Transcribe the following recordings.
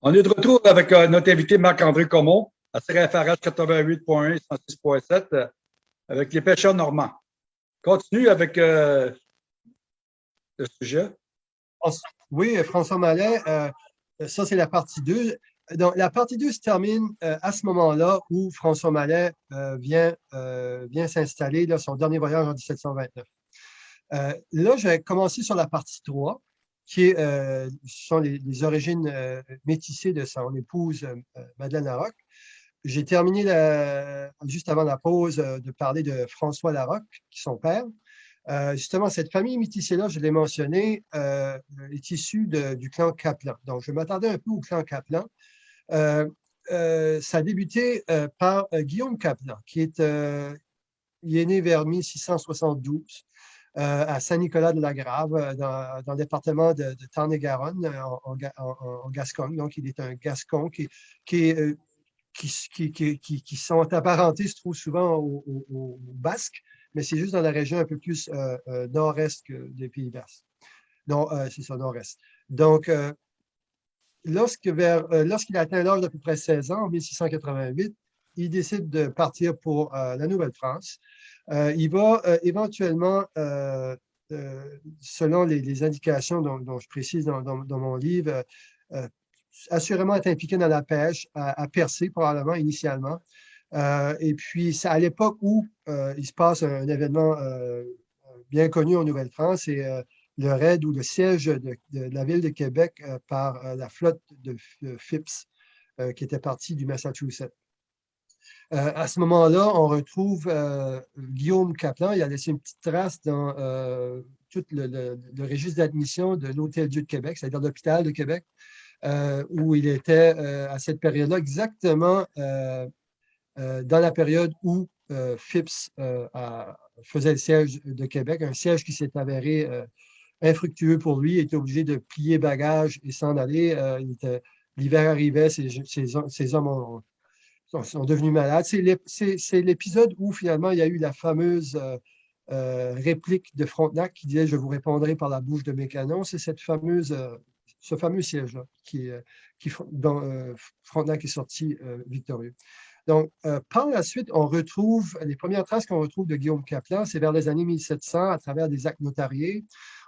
On est de retour avec euh, notre invité Marc-André Comont à CRFRH 88.1 106.7 avec les pêcheurs normands. Continue avec euh, le sujet. Oui, François Mallet, euh, ça c'est la partie 2. Donc, la partie 2 se termine à ce moment-là où François Mallet vient, vient s'installer, son dernier voyage en 1729. là, je vais commencer sur la partie 3 qui euh, sont les, origines euh, métissées de son épouse euh, Madeleine Larocque. J'ai terminé juste avant la pause de parler de François Larocque, qui est son père. justement, cette famille métissée-là, je l'ai mentionné, est issue du clan Kaplan. Donc, je m'attendais un peu au clan Kaplan. ça a débuté par Guillaume Kaplan, qui est, est né vers 1672. Euh, à Saint-Nicolas-de-la-Grave, euh, dans, le département de, Tarn-et-Garonne, euh, en, Gascogne. Donc, il est un Gascon qui, qui, qui, sont apparentés, se trouve souvent au, Basque, mais c'est juste dans la région un peu plus nord-est des Pays Basques. Non, c'est ça, nord-est. Donc, lorsqu'il atteint l'âge d'à peu près 16 ans, en 1688, il décide de partir pour la Nouvelle-France. Euh, il va euh, éventuellement, euh, selon les, indications dont, je précise dans, mon livre, assurément être impliqué dans la pêche, à, percer probablement initialement. et puis, c'est à l'époque où il se passe un, événement bien connu en Nouvelle-France, c'est le raid ou le siège de, la ville de Québec par la flotte de, Phipps, qui était partie du Massachusetts. Euh, à ce moment-là, on retrouve euh, Guillaume Kaplan. Il a laissé une petite trace dans euh, tout le, registre d'admission de l'Hôtel-Dieu de Québec, c'est-à-dire l'hôpital de Québec, où il était à cette période-là, exactement dans la période où Phipps faisait le siège de Québec, un siège qui s'est avéré infructueux pour lui. Il était obligé de plier bagages et s'en aller. L'hiver arrivait, ses, hommes ont, sont, devenus malades. C'est l'épisode où finalement il y a eu la fameuse euh, euh, réplique de Frontenac qui disait « Je vous répondrai par la bouche de mes canons ». C'est cette fameuse, euh, ce fameux siège-là qui, qui, dont Frontenac est sorti victorieux. Donc, par la suite, on retrouve, les premières traces qu'on retrouve de Guillaume Caplan, c'est vers les années 1700, à travers des actes notariés.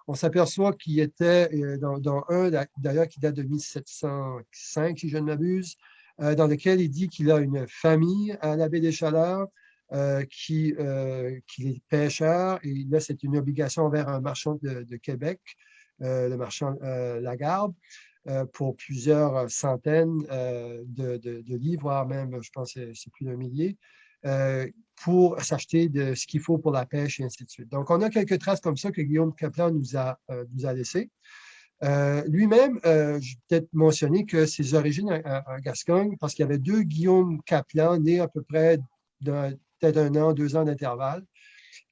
On s'aperçoit qu'il était dans un, d'ailleurs, qui date de 1705, si je ne m'abuse, euh, dans lequel il dit qu'il a une famille à la baie des Chaleurs, euh, qui, euh, qu'il est pêcheur, et là, c'est une obligation envers un marchand de, Québec, le marchand Lagarde, pour plusieurs centaines de, livres, voire même, je pense, c'est plus d'un millier, pour s'acheter de ce qu'il faut pour la pêche et ainsi de suite. Donc, on a quelques traces comme ça que Guillaume Kaplan nous a, nous a laissées. Euh, lui-même, euh, je vais peut-être mentionner que ses origines en Gascogne, parce qu'il y avait deux Guillaume Kaplan nés à peu près peut-être un an, deux ans d'intervalle.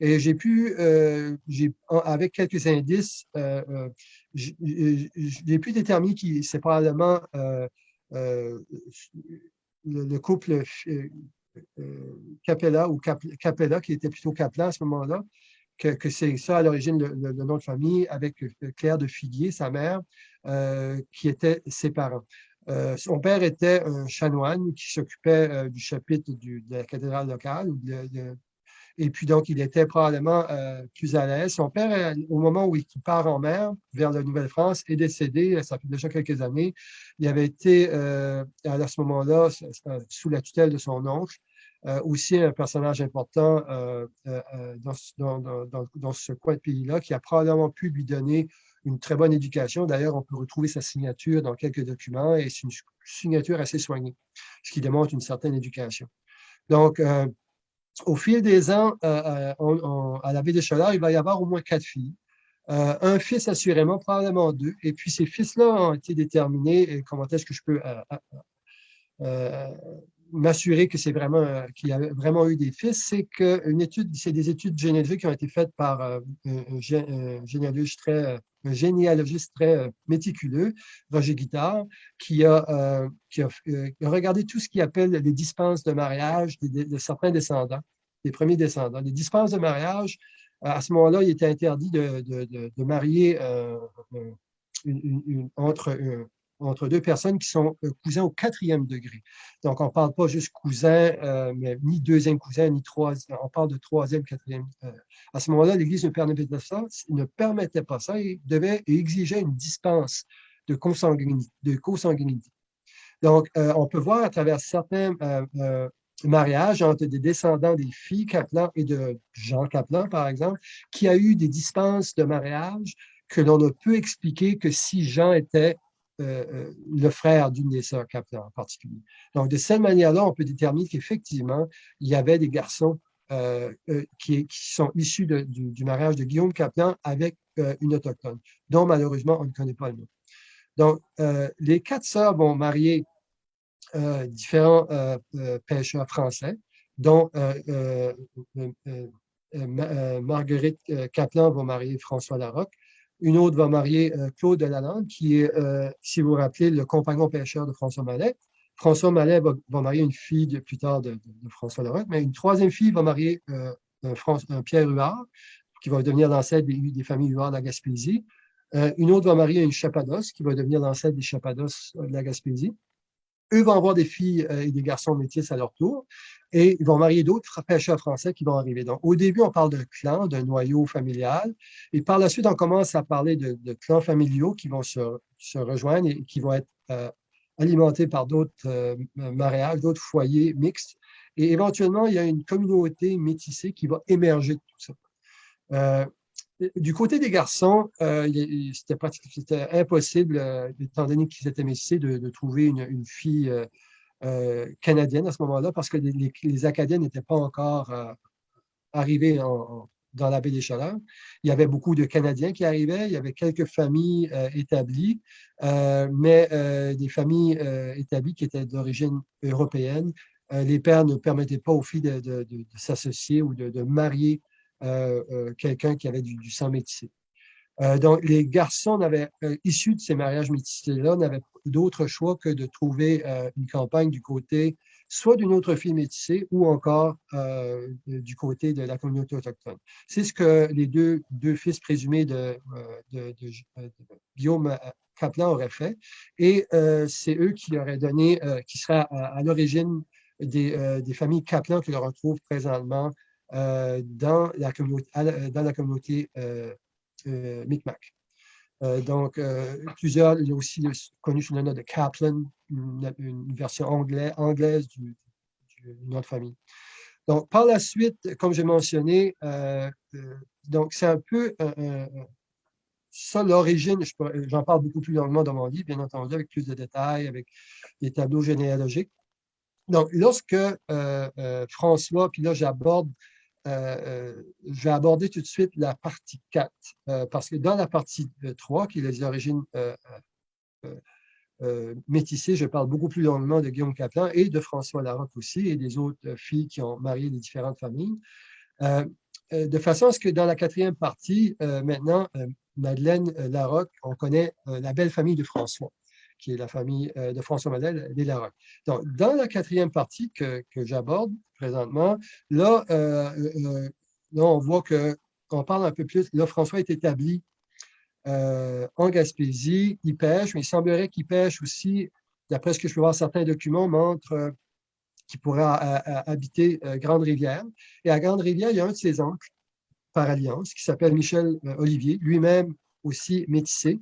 Et j'ai pu, euh, avec quelques indices, j'ai pu déterminer que c'est probablement le, couple Capella ou Capella, qui était plutôt Kaplan à ce moment-là, que, c'est ça à l'origine le, nom de famille avec euh, Claire de Figuier, sa mère, euh, qui étaient ses parents. Euh, son père était un chanoine qui s'occupait du chapitre de la cathédrale locale. et puis donc, il était probablement plus à l'aise. Son père, au moment où il part en mer vers la Nouvelle-France, est décédé, ça fait déjà quelques années. Il avait été, à ce moment-là, sous la tutelle de son oncle. Euh, aussi un personnage important euh, euh, dans, ce coin de pays-là, qui a probablement pu lui donner une très bonne éducation. D'ailleurs, on peut retrouver sa signature dans quelques documents et c'est une signature assez soignée, ce qui démontre une certaine éducation. Donc, au fil des ans, à la baie des Chaleurs, il va y avoir au moins quatre filles. un fils assurément, probablement deux. Et puis ces fils-là ont été déterminés. Et comment est-ce que je peux m'assurer que c'est vraiment euh, qu'il y a vraiment eu des fils, c'est que une étude, c'est des études généalogiques qui ont été faites par euh, un, généalogiste très, un généalogiste très euh, méticuleux, Roger Guittard, qui a, qui a, regardé tout ce qu'il appelle les dispenses de mariage de, certains descendants, des premiers descendants. Les dispenses de mariage, à ce moment-là, il était interdit de, de marier entre, entre deux personnes qui sont cousins au quatrième degré. Donc, on ne parle pas juste cousin, mais ni deuxième cousin, ni troisième, on parle de troisième, quatrième. à ce moment-là, l'Église ne permettait pas ça, ne permettait pas ça et devait et exigeait une dispense de consanguinité. Donc, on peut voir à travers certains mariage entre des descendants des filles Kaplan et de Jean Kaplan, par exemple, qui a eu des dispenses de mariage que l'on ne peut expliquer que si Jean était euh, euh, le frère d'une des sœurs Kaplan en particulier. Donc, de cette manière-là, on peut déterminer qu'effectivement, il y avait des garçons euh, qui, sont issus du, mariage de Guillaume Kaplan avec une autochtone, dont malheureusement, on ne connaît pas le nom. Donc, les quatre sœurs vont marier différents pêcheurs français, dont Marguerite Kaplan va marier François Larocque. Une autre va marier Claude Delalande, qui est, si vous vous rappelez, le compagnon pêcheur de François Mallet. François Mallet va, marier une fille de, plus tard de, François Larocque, mais une troisième fille va marier un, Pierre Huard, qui va devenir l'ancêtre des, familles Huard de la Gaspésie. une autre va marier une Chapados, qui va devenir l'ancêtre des Chapados de la Gaspésie. Eux vont avoir des filles euh, et des garçons métis à leur tour et ils vont marier d'autres pêcheurs français qui vont arriver. Donc, au début, on parle de clan, d'un noyau familial, et par la suite, on commence à parler de, clans familiaux qui vont se, rejoindre et qui vont être euh, alimentés par d'autres euh, mariages, d'autres foyers mixtes. Et éventuellement, il y a une communauté métissée qui va émerger de tout ça. Du côté des garçons, euh, c'était impossible, euh, étant donné qu'ils étaient métissés, de, trouver une, fille euh, canadienne à ce moment-là, parce que les, Acadiens n'étaient pas encore arrivés dans la baie des Chaleurs. Il y avait beaucoup de Canadiens qui arrivaient, il y avait quelques familles établies, mais des familles établies qui étaient d'origine européenne. les pères ne permettaient pas aux filles de, s'associer ou de, marier quelqu'un qui avait du, sang métissé. Euh, donc, les garçons issus de ces mariages métissés-là n'avaient d'autre choix que de trouver une campagne du côté soit d'une autre fille métissée ou encore du côté de la communauté autochtone. C'est ce que les deux, deux fils présumés de, Guillaume Kaplan auraient fait et c'est eux qui auraient donné, qui seraient à, l'origine des, des, familles Kaplan que l'on retrouve présentement euh, dans la communauté, dans la communauté euh, euh, Micmac. donc, plusieurs, il y a aussi connu sous le nom de Kaplan, une, version anglaise du, nom de famille. Donc, par la suite, comme j'ai mentionné, donc c'est un peu ça, l'origine, j'en parle beaucoup plus longuement dans mon livre, bien entendu, avec plus de détails, avec des tableaux généalogiques. Donc, lorsque François, puis là, j'aborde euh, euh, je vais aborder tout de suite la partie 4, euh, parce que dans la partie 3, qui est les origines métissées, je parle beaucoup plus longuement de Guillaume Caplan et de François Larocque aussi, et des autres filles qui ont marié les différentes familles. de façon à ce que dans la quatrième partie, maintenant, Madeleine Larocque, on connaît la belle famille de François qui est la famille euh, de François Madel, les Larocque. Donc, dans la quatrième partie que, j'aborde présentement, là, euh, euh, là, on voit qu'on parle un peu plus. Là, François est établi en Gaspésie, il pêche, mais il semblerait qu'il pêche aussi, d'après ce que je peux voir, certains documents montrent qu'il pourrait habiter Grande-Rivière. Et à Grande-Rivière, il y a un de ses oncles, par alliance, qui s'appelle Michel Olivier, lui-même aussi métissé,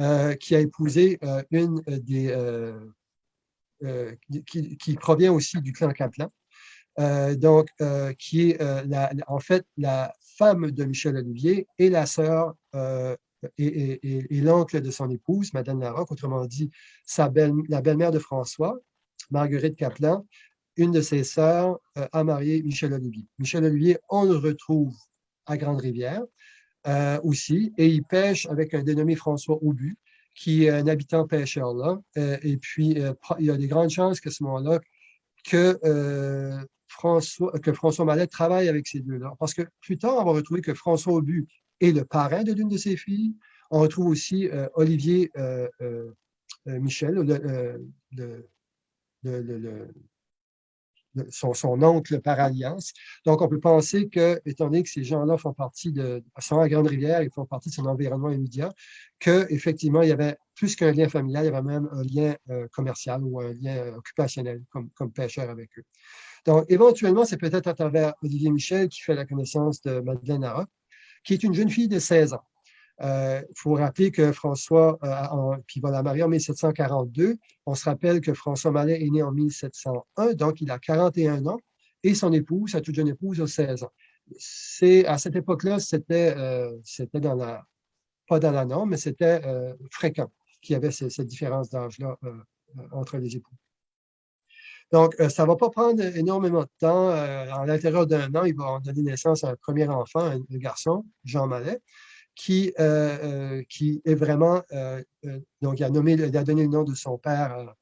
euh, qui a épousé euh, une des... Euh, qui, provient aussi du clan Kaplan, donc qui est en fait la femme de Michel Olivier et la sœur et, l'oncle de son épouse, Madame Larocque, autrement dit sa belle, la belle-mère de François, Marguerite Kaplan, une de ses sœurs a marié Michel Olivier. Michel Olivier, on le retrouve à Grande-Rivière. Euh, aussi, et il pêche avec un dénommé François Aubu, qui est un habitant pêcheur là. Euh, et puis, euh, il y a des grandes chances qu'à ce moment-là, que, François, que François Mallet travaille avec ces deux-là. Parce que plus tard, on va retrouver que François Aubu est le parrain de l'une de ses filles. On retrouve aussi Olivier Michel, le, son, oncle par alliance. Donc, on peut penser que, étant donné que ces gens-là font partie de, sont à Grande-Rivière, ils font partie de son environnement immédiat, qu'effectivement, il y avait plus qu'un lien familial, il y avait même un lien euh, commercial ou un lien occupationnel comme, pêcheur avec eux. Donc, éventuellement, c'est peut-être à travers Olivier Michel qui fait la connaissance de Madeleine Nara, qui est une jeune fille de 16 ans. Il euh, faut rappeler que François, euh, qui va la marier en 1742, on se rappelle que François Mallet est né en 1701, donc il a 41 ans, et son épouse, sa toute jeune épouse, a 16 ans. À cette époque-là, c'était, euh, dans la, pas dans la norme, mais c'était fréquent qu'il y avait cette différence d'âge-là entre les époux. Donc, ça ne va pas prendre énormément de temps. à l'intérieur d'un an, il va donner naissance à un premier enfant, un, un garçon, Jean Mallet qui, euh, euh, qui est vraiment, euh, donc il a, donné le nom de son père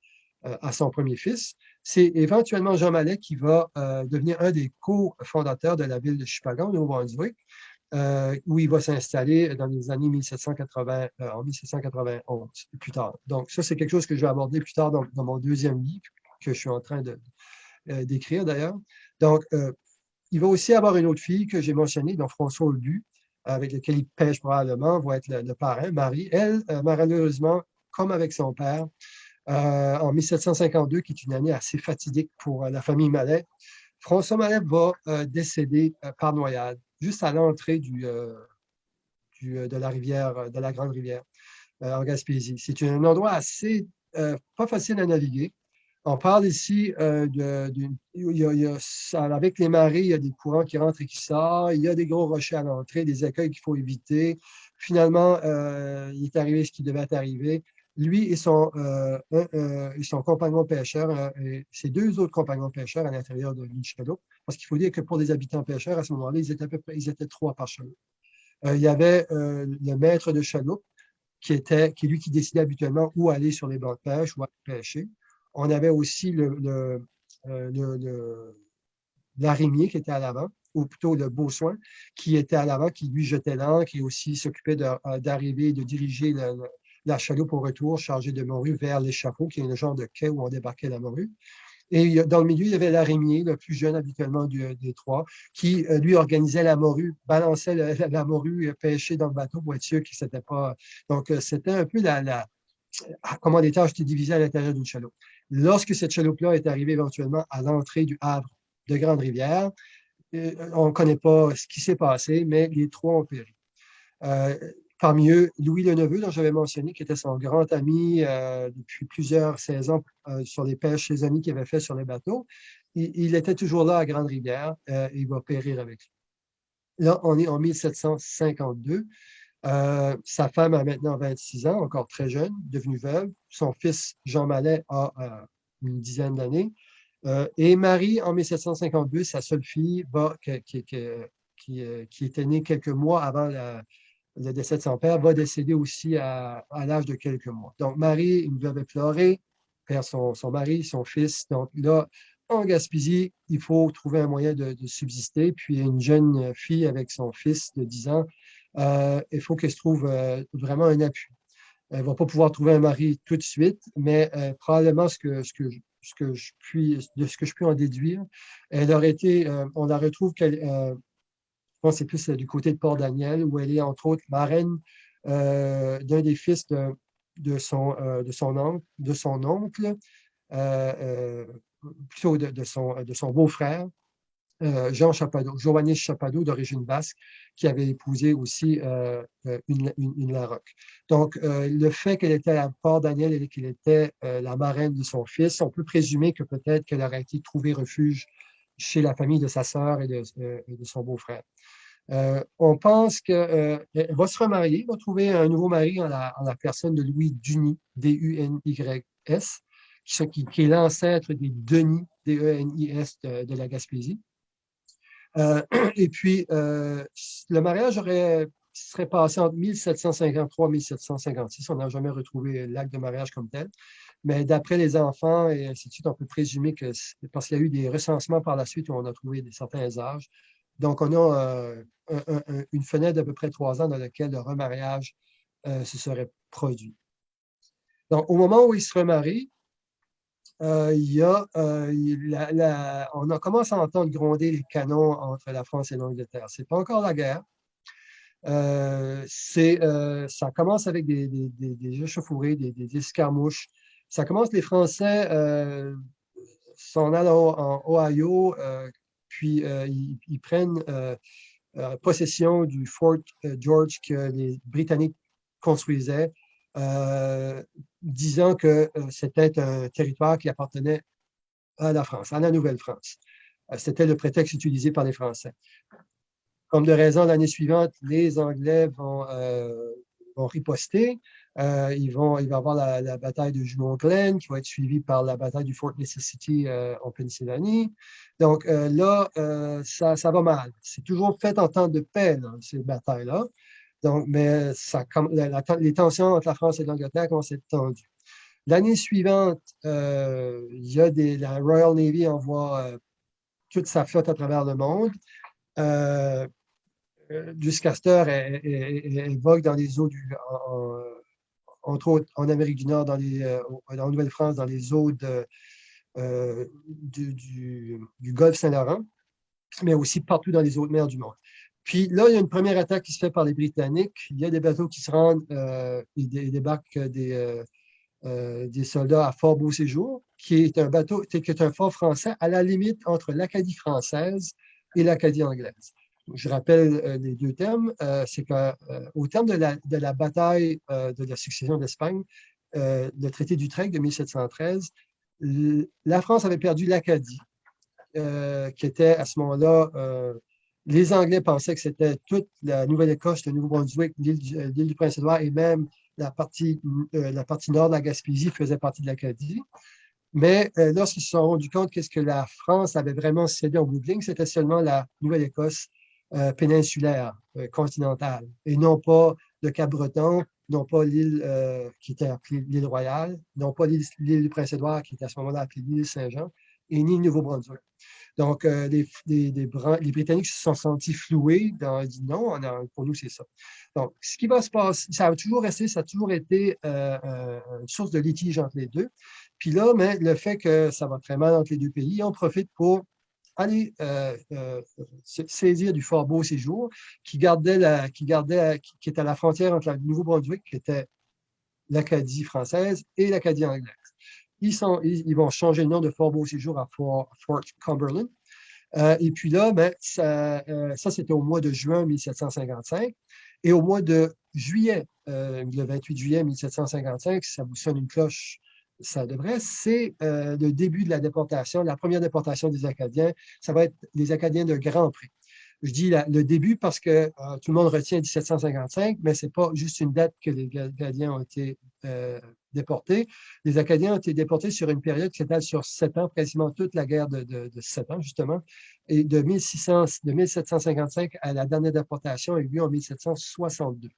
à son premier fils. C'est éventuellement Jean Mallet qui va devenir un des co-fondateurs de la ville de Chupagan, au Nouveau-Brunswick, où il va s'installer dans les années 1780, en 1791, plus tard. Donc, ça, c'est quelque chose que je vais aborder plus tard dans, mon deuxième livre, que je suis en train d'écrire d'ailleurs. Donc, il va aussi avoir une autre fille que j'ai mentionnée, donc François Audu, avec lequel il pêche probablement, va être le, parrain, Marie. Elle, euh, malheureusement, comme avec son père, euh, en 1752, qui est une année assez fatidique pour euh, la famille Mallet, François Mallet va décéder par noyade, juste à l'entrée du, de la rivière, de la Grande Rivière, en Gaspésie. C'est un endroit assez pas facile à naviguer. On parle ici euh, de, avec les marées, il y a des courants qui rentrent et qui sortent, il y a des gros rochers à l'entrée, des écueils qu'il faut éviter. Finalement, euh, il est arrivé ce qui devait arriver. Lui et son, euh, son compagnon pêcheur, et ses deux autres compagnons pêcheurs à l'intérieur de l'île Chaloupe, parce qu'il faut dire que pour des habitants pêcheurs, à ce moment-là, ils étaient à peu près ils étaient trois par chaloupe. il y avait le maître de chaloupe, qui était qui lui qui décidait habituellement où aller sur les bancs de pêche ou à pêcher. On avait aussi euh, le, l'arimier qui était à l'avant, ou plutôt le beau soin qui était à l'avant, qui lui jetait l'ancre, qui aussi s'occupait euh, d'arriver, de, diriger la chaloupe au retour chargée de morue vers l'échafaud, qui est le genre de quai où on débarquait la morue. Et dans le milieu, il y avait l'arimier, le plus jeune habituellement des trois, qui, euh, lui, organisait la morue, balançait la, morue pêchée dans le bateau pour être sûr qu'il ne s'était pas... Donc, c'était un peu la, la, comment les tâches étaient divisées à l'intérieur d'une chaloupe. Lorsque cette chaloupe-là est arrivée éventuellement à l'entrée du Havre de Grande-Rivière, euh, on ne connaît pas ce qui s'est passé, mais les trois ont péri. Euh, parmi eux, Louis le Neveu, dont j'avais mentionné, qui était son grand ami euh, depuis plusieurs saisons sur les pêches, ses amis qu'il avait fait sur les bateaux, il, était toujours là à Grande-Rivière et il va périr avec lui. Là, on est en 1752. Euh, sa femme a maintenant 26 ans, encore très jeune, devenue veuve. Son fils, Jean Mallet, a euh, une dizaine d'années. Euh, et Marie, en 1752, sa seule fille, qui, qui, était née quelques mois avant le décès de son père, va décéder aussi à, l'âge de quelques mois. Donc, Marie, une veuve éplorée, perd son, mari, son fils. Donc, là, en Gaspésie, il faut trouver un moyen de, de subsister. Puis, une jeune fille avec son fils de 10 ans il faut qu'elle se trouve euh, vraiment un appui. Elle ne va pas pouvoir trouver un mari tout de suite, mais euh, probablement ce que, ce, que, ce que je puis, de ce que je puis en déduire, elle aurait été, on la retrouve qu'elle, je pense c'est plus du côté de Port-Daniel, où elle est entre autres marraine d'un des fils de, son, de, son, oncle, de son oncle, plutôt de son, de son beau-frère, euh, Jean Chapadot, Joannis Chapadot d'origine basque, qui avait épousé aussi euh, euh, une, une. Donc, le fait qu'elle était à Port-Daniel et qu'elle était la marraine de son fils, on peut présumer que peut-être qu'elle aurait été trouvée refuge chez la famille de sa sœur et de, son beau-frère. on pense qu'elle va se remarier, va trouver un nouveau mari en la, personne de Louis Duny, D-U-N-Y-S, qui, qui, est l'ancêtre des Denis, D-E-N-I-S de la Gaspésie. Euh, et puis, euh, le mariage serait passé entre 1753 et 1756. On n'a jamais retrouvé l'acte de mariage comme tel. Mais d'après les enfants et ainsi de suite, on peut présumer que parce qu'il y a eu des recensements par la suite où on a trouvé certains âges. Donc, on a euh, une fenêtre d'à peu près trois ans dans laquelle le remariage se serait produit. Donc, au moment où il se il y a, on a commencé à entendre gronder les canons entre la France et l'Angleterre. Ce n'est pas encore la guerre. ça commence avec des, des, des, des échauffourées, des, escarmouches. Ça commence, les Français s'en allent en Ohio, puis ils, prennent possession du Fort George que les Britanniques construisaient, disant que c'était un territoire qui appartenait à la France, à la Nouvelle-France. C'était le prétexte utilisé par les Français. Comme de raison, l'année suivante, les Anglais vont, vont riposter. Euh, ils vont, il va y avoir la, bataille de Junon Glen qui va être suivie par la bataille du Fort Necessity euh, en Pennsylvanie. Donc euh, là, ça, va mal. C'est toujours fait en temps de paix, ces batailles-là. Donc, mais les tensions entre la France et l'Angleterre commencent à être. L'année suivante, il y a la Royal Navy envoie toute sa flotte à travers le monde. Euh, Castor vogue dans les eaux du, entre autres en Amérique du Nord, dans les, euh, en Nouvelle-France, dans les eaux euh, du, Golfe Saint-Laurent, mais aussi partout dans les autres mers du monde. Puis là, il y a une première attaque qui se fait par les Britanniques. Il y a des bateaux qui se rendent euh, et, débarquent des, des soldats à Fort Beau-Séjour, qui est un bateau, qui est un fort français à la limite entre l'Acadie française et l'Acadie anglaise je rappelle euh, les deux termes, euh, c'est qu'au euh, terme de la, de la bataille de la succession d'Espagne, le traité d'Utrecht de 1713, la France avait perdu l'Acadie, qui était à ce moment-là, les Anglais pensaient que c'était toute la Nouvelle-Écosse, le Nouveau-Brunswick, l'île du Prince-Édouard et même la partie, la partie nord de la Gaspésie faisait partie de l'Acadie. Mais lorsqu'ils se sont rendus compte qu'est-ce que la France avait vraiment cédé en bout c'était seulement la Nouvelle-Écosse euh, péninsulaire, euh, continentale, et non pas le Cap-Breton, non pas l'île euh, qui était appelée l'île Royale, non pas l'île du Prince-Édouard qui était à ce moment-là appelée l'île Saint-Jean, et ni le Nouveau-Brunswick. Donc, les, les, Britanniques se sont sentis floués, dans, dit non, pour nous, c'est ça. Donc, ce qui va se passer, ça a toujours resté, ça a toujours été une source de litige entre les deux. Puis là, mais le fait que ça va très mal entre les deux pays, on profite pour aller euh, euh, saisir du Fort Beau Séjour, qui gardait la, qui gardait, qui, était à la frontière entre le Nouveau-Brunswick, qui était l'Acadie française, et l'Acadie anglaise. Ils, vont changer le nom de Fort Beau Séjour à Fort, Cumberland. Euh, et puis là, ben, ça, ça c'était au mois de juin 1755. Et au mois de juillet, le 28 juillet 1755, ça vous sonne une cloche ça devrait, c'est euh, le début de la déportation, la première déportation des Acadiens. Ça va être les Acadiens de Grand Prix. Je dis le début parce que euh, tout le monde retient 1755, mais ce n'est pas juste une date que les Acadiens ont été euh, déportés. Les Acadiens ont été déportés sur une période qui s'étale sur sept ans, quasiment toute la guerre de, sept ans, justement. Et de, 1600, de 1755 à la dernière déportation a eu lieu en 1762.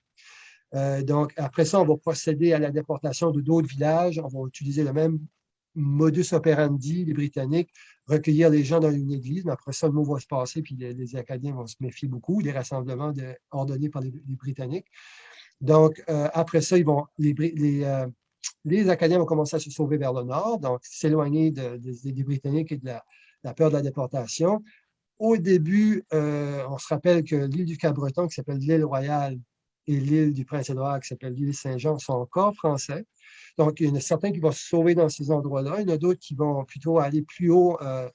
Euh, donc, après ça, on va procéder à la déportation de d'autres villages. On va utiliser le même modus operandi, les Britanniques, recueillir les gens dans une église, mais après ça, le mot va se passer, puis les, Acadiens vont se méfier beaucoup des rassemblements ordonnés par les, Britanniques. Donc, euh, après ça, ils vont, les, euh, les, Acadiens vont commencer à se sauver vers le nord, donc s'éloigner des Britanniques et de la, peur de la déportation. Au début, on se rappelle que l'île du Cap-Breton, qui s'appelle l'île Royale, et l'île du Prince-Édouard, qui s'appelle l'île Saint-Jean, sont encore français. Donc, il y en a certains qui vont se sauver dans ces endroits-là. Il y en a d'autres qui vont plutôt aller plus haut euh,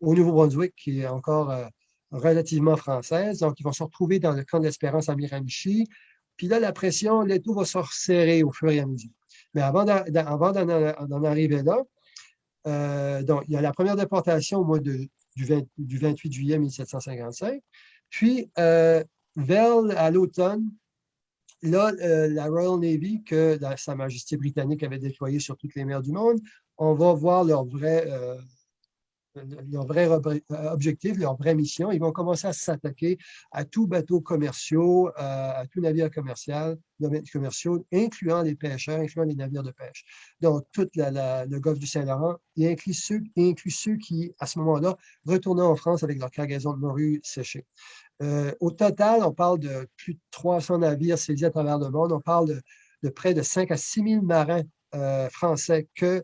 au Nouveau-Brunswick, qui est encore euh, relativement française. Donc, ils vont se retrouver dans le camp d'Espérance à Miramichi. Puis là, la pression, l'étau va se resserrer au fur et à mesure. Mais avant d'en arriver là, euh, donc, il y a la première déportation au mois du, 28 juillet 1755. Puis, vers à l'automne, là, euh, la Royal Navy, que Sa Majesté britannique avait déployée sur toutes les mers du monde, on va voir leur vrai, euh, leur vrai objectif, leur vraie mission. Ils vont commencer à s'attaquer à tout bateau commerciaux, euh, à, tout navire commercial, commerciaux, incluant les pêcheurs, incluant les navires de pêche. Donc, tout le golfe du Saint-Laurent, y inclut ceux, inclut ceux qui, à ce moment-là, retournaient en France avec leur cargaison de morue séchée. Euh, au total, on parle de plus de 300 navires saisis à travers le monde. On parle de, près de 5 à 6 000 marins français que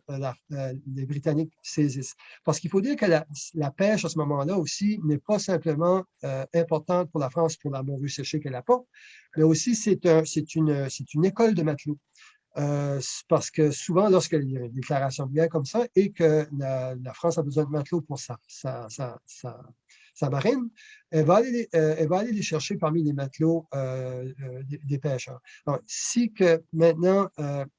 les Britanniques saisissent. Parce qu'il faut dire que la, pêche à ce moment-là aussi n'est pas simplement importante pour la France pour la morue séchée qu'elle pas, mais aussi c'est une, école de matelots. Euh, parce que souvent, lorsqu'il y a une déclaration de guerre comme ça et que la, France a besoin de matelots pour sa, sa, sa, marine, elle va, aller, euh, elle va aller les chercher parmi les matelots euh, des, pêcheurs. Donc, si que maintenant,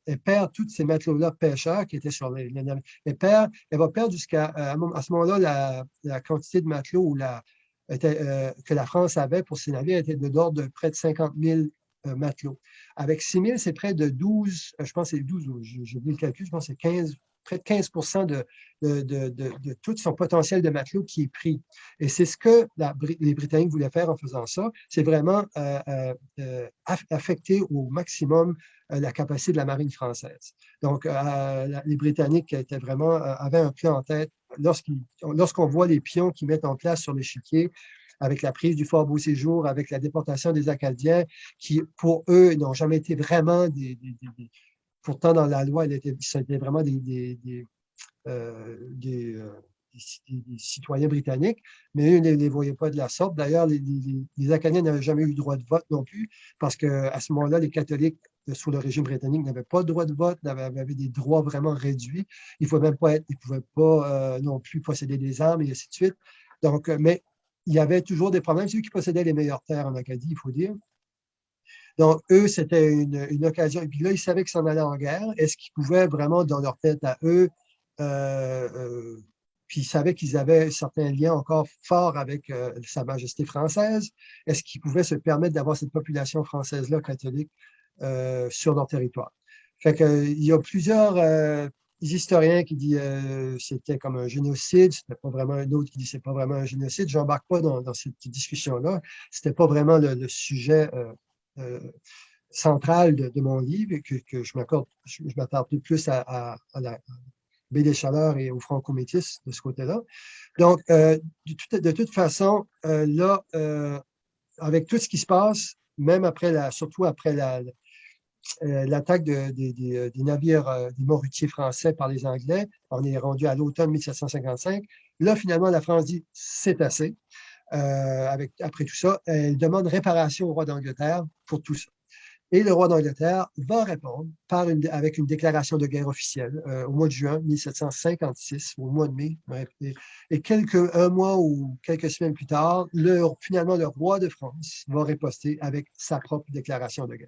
elle perd tous ces matelots-là pêcheurs qui étaient sur les, navires, elle, perd, elle va perdre jusqu'à à, ce moment-là la, quantité de matelots ou la, que la France avait pour ses navires était de l'ordre de près de 50 000 matelots. Avec 6 000, c'est près de 12, euh, je pense c'est 12, j'ai oublié le calcul, je pense c'est 15, près de 15 de, de, tout son potentiel de matelot qui est pris. Et c'est ce que les Britanniques voulaient faire en faisant ça, c'est vraiment euh, euh, affecter au maximum la capacité de la marine française. Donc, les Britanniques étaient vraiment, avaient un plan en tête. Lorsqu'on voit les pions qu'ils mettent en place sur l'échiquier, avec la prise du Fort Beau-Séjour, avec la déportation des Acadiens, qui, pour eux, n'ont jamais été vraiment des, pourtant, dans la loi, c'était vraiment des, des, euh, euh, citoyens britanniques, mais eux ne les, voyaient pas de la sorte. D'ailleurs, les, Acadiens n'avaient jamais eu droit de vote non plus, parce qu'à ce moment-là, les catholiques euh, sous le régime britannique n'avaient pas de droit de vote, avaient, des droits vraiment réduits. Ils ne pouvaient pas non plus posséder des armes et ainsi de suite. Donc, mais il y avait toujours des problèmes. C'est eux qui possédaient les meilleures terres en Acadie, il faut dire. Donc, eux, c'était une, occasion. Et puis là, ils savaient qu'ils s'en allaient en guerre. Est-ce qu'ils pouvaient vraiment, dans leur tête à eux, euh, euh, puis ils savaient qu'ils avaient certains liens encore forts avec euh, Sa Majesté française. Est-ce qu'ils pouvaient se permettre d'avoir cette population française-là, catholique, sur leur territoire? Fait qu'il y a plusieurs des historiens qui disent euh, c'était comme un génocide, c'était pas vraiment un autre qui dit c'est pas vraiment un génocide. Je n'embarque pas dans, cette discussion-là. C'était pas vraiment le, sujet euh, euh, central de, mon livre et que, je m'accorde, je, m'attarde plus à, la baie des Chaleurs et au franco-métis de ce côté-là. Donc, de, toute façon, là, avec tout ce qui se passe, même après la, surtout après la, euh, l'attaque des, navires, euh, des morutiers français par les Anglais. On est rendu à l'automne 1755. Là, finalement, la France dit c'est assez. Euh, après tout ça, elle demande réparation au roi d'Angleterre pour tout ça. Et le roi d'Angleterre va répondre avec une déclaration de guerre officielle au mois de juin 1756, au mois de mai. Et quelques, un mois ou quelques semaines plus tard, le, finalement, le roi de France va riposter avec sa propre déclaration de guerre.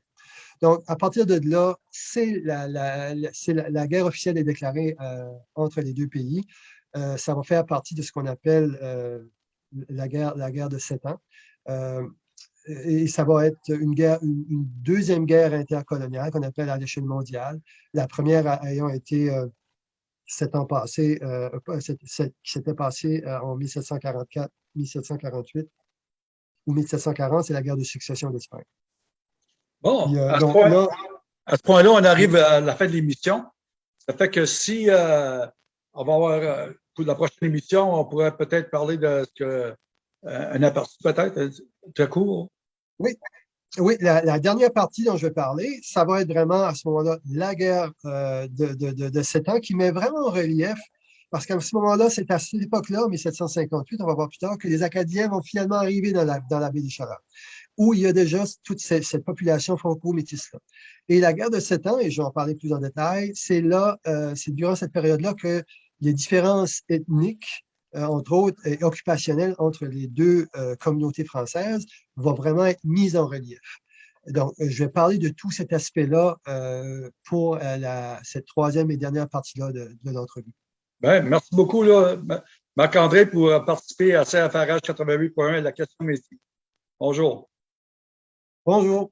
Donc, à partir de là, c'est la, guerre officielle est déclarée euh, entre les deux pays. Euh, ça va faire partie de ce qu'on appelle euh, la, guerre, la guerre de sept ans. et ça va être une, guerre, une, deuxième guerre intercoloniale qu'on appelle à l'échelle mondiale. La première ayant été sept ans passés, qui s'était passée en 1744-1748 ou 1740, c'est la guerre de succession d'Espagne. Bon, euh, à, ce point, là on arrive à la fin de l'émission. Ça fait que si euh, on va avoir, euh, pour la prochaine émission, on pourrait peut-être parler de ce que, un aperçu peut-être, très court. Oui, oui, la, dernière partie dont je vais parler, ça va être vraiment à ce moment-là la guerre de, de, de, sept ans qui met vraiment en relief, parce qu'à ce moment-là, c'est à cette époque-là, 1758, on va voir plus tard, que les Acadiens vont finalement arriver dans la, dans la baie des Chaleurs où il y a déjà toute cette, population franco-métisse-là. Et la guerre de sept ans, et je vais en parler plus en détail, c'est là, euh, c'est durant cette période-là que les différences ethniques, euh, entre autres, et occupationnelles entre les deux euh, communautés françaises vont vraiment être mises en relief. Donc, je vais parler de tout cet aspect-là pour la, cette troisième et dernière partie-là de, de l'entrevue. Bien, merci beaucoup, Marc-André, pour participer à CFRH 88.1 et la question ici. Bonjour. Bonjour.